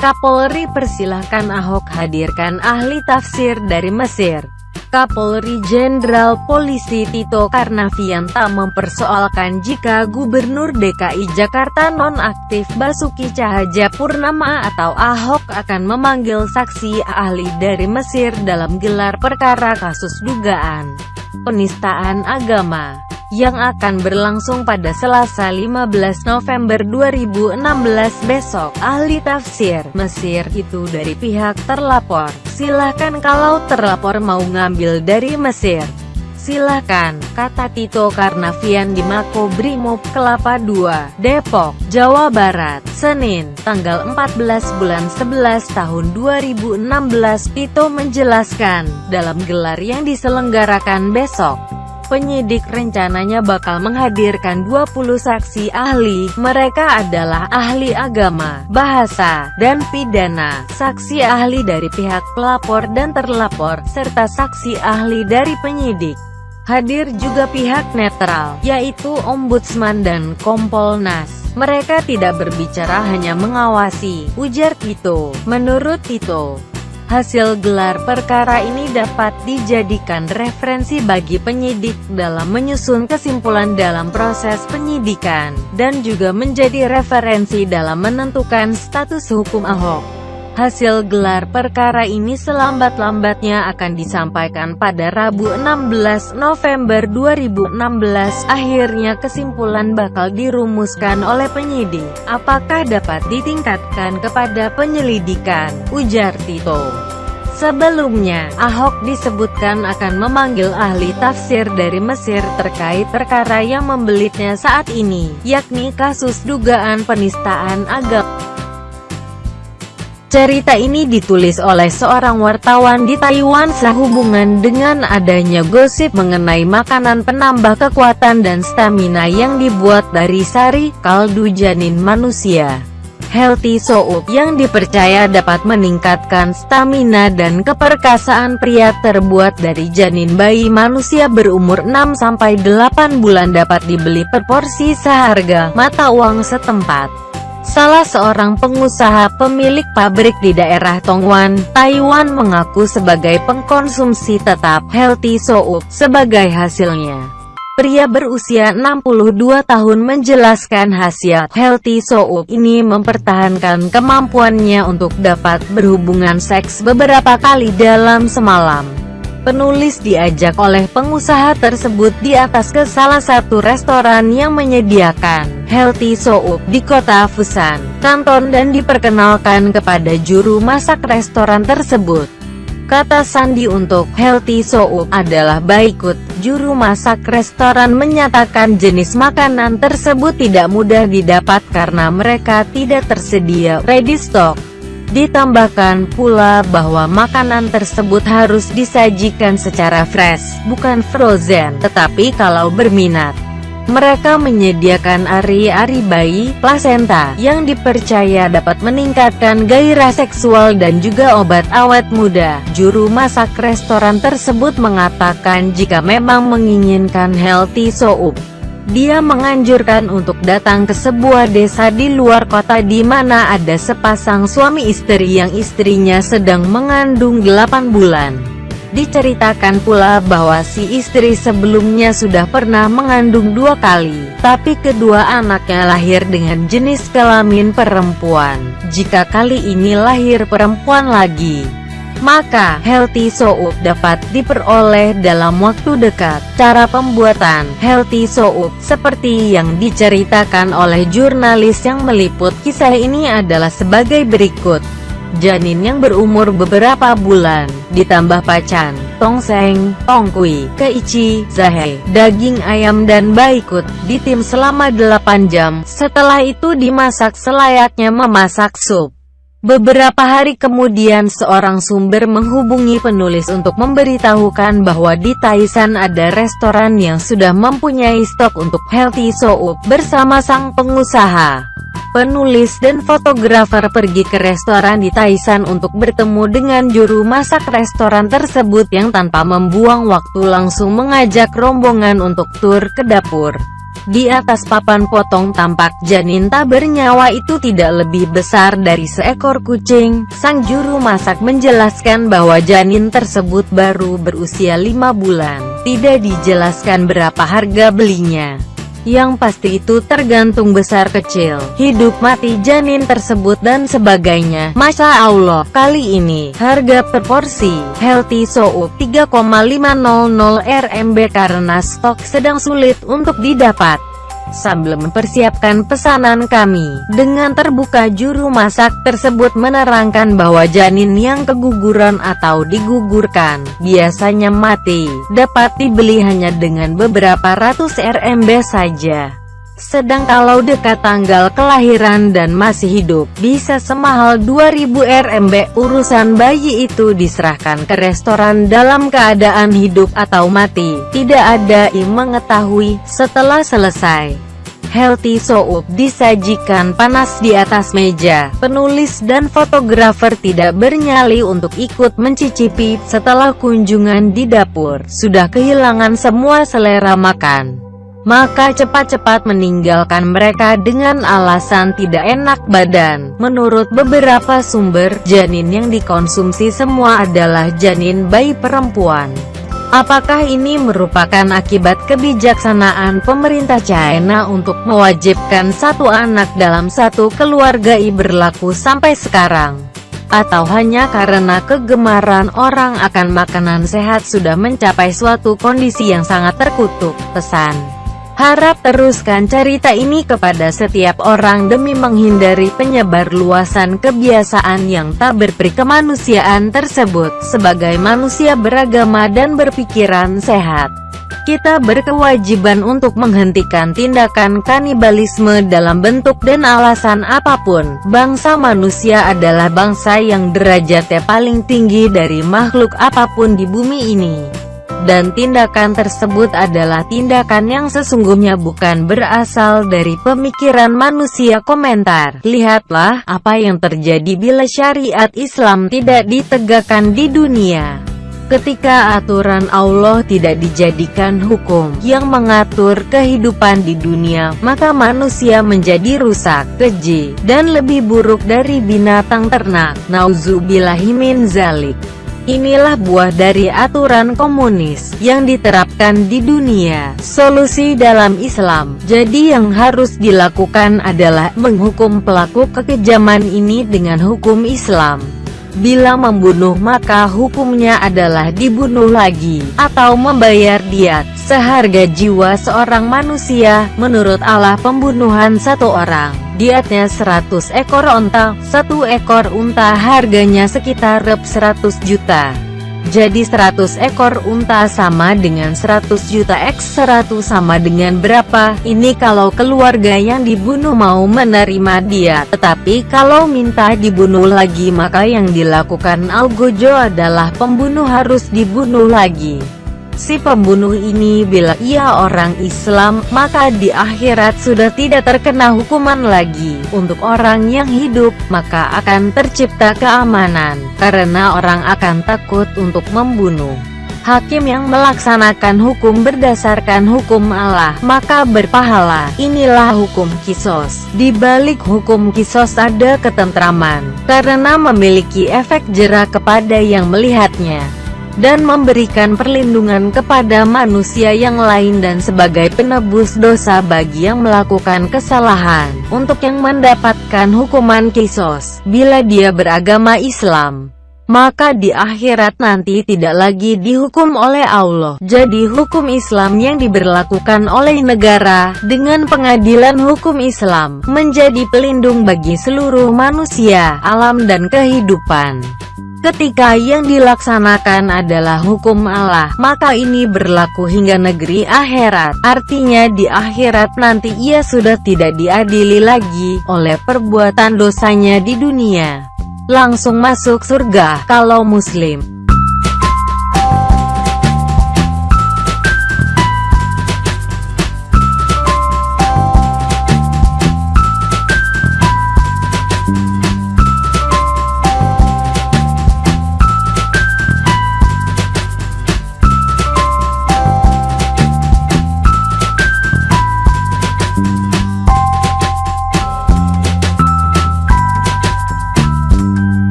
Kapolri persilahkan Ahok hadirkan ahli tafsir dari Mesir. Kapolri Jenderal Polisi Tito Karnavian tak mempersoalkan jika Gubernur DKI Jakarta nonaktif Basuki Purnama atau Ahok akan memanggil saksi ahli dari Mesir dalam gelar perkara kasus dugaan penistaan agama yang akan berlangsung pada Selasa 15 November 2016 besok. Ahli tafsir Mesir itu dari pihak terlapor. Silahkan kalau terlapor mau ngambil dari Mesir. Silahkan, kata Tito Karnavian di Mako Brimob Kelapa II, Depok, Jawa Barat, Senin, tanggal 14 bulan 11 tahun 2016. Tito menjelaskan, dalam gelar yang diselenggarakan besok, penyidik rencananya bakal menghadirkan 20 saksi ahli, mereka adalah ahli agama, bahasa, dan pidana, saksi ahli dari pihak pelapor dan terlapor, serta saksi ahli dari penyidik. Hadir juga pihak netral, yaitu Ombudsman dan Kompolnas. Mereka tidak berbicara hanya mengawasi, ujar Tito. Menurut Tito, Hasil gelar perkara ini dapat dijadikan referensi bagi penyidik dalam menyusun kesimpulan dalam proses penyidikan, dan juga menjadi referensi dalam menentukan status hukum Ahok. Hasil gelar perkara ini selambat-lambatnya akan disampaikan pada Rabu 16 November 2016. Akhirnya kesimpulan bakal dirumuskan oleh penyidik. Apakah dapat ditingkatkan kepada penyelidikan? Ujar Tito. Sebelumnya, Ahok disebutkan akan memanggil ahli tafsir dari Mesir terkait perkara yang membelitnya saat ini, yakni kasus dugaan penistaan agama. Cerita ini ditulis oleh seorang wartawan di Taiwan sehubungan dengan adanya gosip mengenai makanan penambah kekuatan dan stamina yang dibuat dari sari, kaldu janin manusia. Healthy Soup yang dipercaya dapat meningkatkan stamina dan keperkasaan pria terbuat dari janin bayi manusia berumur 6-8 bulan dapat dibeli per porsi seharga mata uang setempat. Salah seorang pengusaha pemilik pabrik di daerah Tongwan, Taiwan mengaku sebagai pengkonsumsi tetap healthy soup sebagai hasilnya. Pria berusia 62 tahun menjelaskan hasil healthy soup ini mempertahankan kemampuannya untuk dapat berhubungan seks beberapa kali dalam semalam. Penulis diajak oleh pengusaha tersebut di atas ke salah satu restoran yang menyediakan healthy soup di kota Fusan, Kanton dan diperkenalkan kepada juru masak restoran tersebut. Kata Sandi untuk healthy soup adalah baikut. Juru masak restoran menyatakan jenis makanan tersebut tidak mudah didapat karena mereka tidak tersedia ready stock. Ditambahkan pula bahwa makanan tersebut harus disajikan secara fresh, bukan frozen, tetapi kalau berminat. Mereka menyediakan ari-ari bayi, plasenta, yang dipercaya dapat meningkatkan gairah seksual dan juga obat awet muda. Juru masak restoran tersebut mengatakan jika memang menginginkan healthy soup, dia menganjurkan untuk datang ke sebuah desa di luar kota di mana ada sepasang suami istri yang istrinya sedang mengandung 8 bulan. Diceritakan pula bahwa si istri sebelumnya sudah pernah mengandung dua kali, tapi kedua anaknya lahir dengan jenis kelamin perempuan. Jika kali ini lahir perempuan lagi, maka healthy soup dapat diperoleh dalam waktu dekat. Cara pembuatan healthy soup seperti yang diceritakan oleh jurnalis yang meliput kisah ini adalah sebagai berikut. Janin yang berumur beberapa bulan, ditambah pacan, tongseng, tongkui, keici, zahe, daging ayam dan baikut, ditim selama 8 jam, setelah itu dimasak selayaknya memasak sup. Beberapa hari kemudian seorang sumber menghubungi penulis untuk memberitahukan bahwa di Taisan ada restoran yang sudah mempunyai stok untuk healthy soup bersama sang pengusaha. Penulis dan fotografer pergi ke restoran di Taisan untuk bertemu dengan juru masak restoran tersebut yang tanpa membuang waktu langsung mengajak rombongan untuk tur ke dapur. Di atas papan potong tampak janin tak bernyawa itu tidak lebih besar dari seekor kucing. Sang juru masak menjelaskan bahwa janin tersebut baru berusia lima bulan. Tidak dijelaskan berapa harga belinya. Yang pasti itu tergantung besar kecil, hidup mati janin tersebut dan sebagainya. Masya Allah, kali ini, harga per porsi, Healthy Soup 3,500 RMB karena stok sedang sulit untuk didapat sambil mempersiapkan pesanan kami. Dengan terbuka juru masak tersebut menerangkan bahwa janin yang keguguran atau digugurkan, biasanya mati, dapat dibeli hanya dengan beberapa ratus RMB saja. Sedang kalau dekat tanggal kelahiran dan masih hidup, bisa semahal 2000 RMB. Urusan bayi itu diserahkan ke restoran dalam keadaan hidup atau mati. Tidak ada yang mengetahui setelah selesai. Healthy Soup disajikan panas di atas meja. Penulis dan fotografer tidak bernyali untuk ikut mencicipi. Setelah kunjungan di dapur, sudah kehilangan semua selera makan. Maka cepat-cepat meninggalkan mereka dengan alasan tidak enak badan. Menurut beberapa sumber, janin yang dikonsumsi semua adalah janin bayi perempuan. Apakah ini merupakan akibat kebijaksanaan pemerintah China untuk mewajibkan satu anak dalam satu keluarga i berlaku sampai sekarang? Atau hanya karena kegemaran orang akan makanan sehat sudah mencapai suatu kondisi yang sangat terkutuk? Pesan Harap teruskan cerita ini kepada setiap orang demi menghindari penyebar luasan kebiasaan yang tak berperi kemanusiaan tersebut. Sebagai manusia beragama dan berpikiran sehat, kita berkewajiban untuk menghentikan tindakan kanibalisme dalam bentuk dan alasan apa pun. Bangsa manusia adalah bangsa yang derajatnya paling tinggi dari makhluk apa pun di bumi ini dan tindakan tersebut adalah tindakan yang sesungguhnya bukan berasal dari pemikiran manusia komentar. Lihatlah, apa yang terjadi bila syariat Islam tidak ditegakkan di dunia. Ketika aturan Allah tidak dijadikan hukum yang mengatur kehidupan di dunia, maka manusia menjadi rusak, keji, dan lebih buruk dari binatang ternak. Nauzubillahimin zalik. Inilah buah dari aturan komunis yang diterapkan di dunia. Solusi dalam Islam. Jadi yang harus dilakukan adalah menghukum pelaku kekejaman ini dengan hukum Islam. Bila membunuh maka hukumnya adalah dibunuh lagi, atau membayar diat, seharga jiwa seorang manusia, menurut Allah pembunuhan satu orang dietnya 100 ekor onta, satu ekor unta harganya sekitar rep 100 juta. Jadi 100 ekor unta sama dengan 100 juta X 100 sama dengan berapa? Ini kalau keluarga yang dibunuh mau menerima dia. Tetapi kalau minta dibunuh lagi maka yang dilakukan Algojo adalah pembunuh harus dibunuh lagi si pembunuh ini bila ia orang Islam, maka di akhirat sudah tidak terkena hukuman lagi. Untuk orang yang hidup, maka akan tercipta keamanan, karena orang akan takut untuk membunuh. Hakim yang melaksanakan hukum berdasarkan hukum Allah, maka berpahala. Inilah hukum kisos. Di balik hukum kisos ada ketentraman, karena memiliki efek jerak kepada yang melihatnya dan memberikan perlindungan kepada manusia yang lain dan sebagai penebus dosa bagi yang melakukan kesalahan, untuk yang mendapatkan hukuman kisos, bila dia beragama Islam maka di akhirat nanti tidak lagi dihukum oleh Allah. Jadi hukum Islam yang diberlakukan oleh negara, dengan pengadilan hukum Islam, menjadi pelindung bagi seluruh manusia, alam dan kehidupan. Ketika yang dilaksanakan adalah hukum Allah, maka ini berlaku hingga negeri akhirat. Artinya di akhirat nanti ia sudah tidak diadili lagi oleh perbuatan dosanya di dunia. Langsung masuk surga kalau muslim.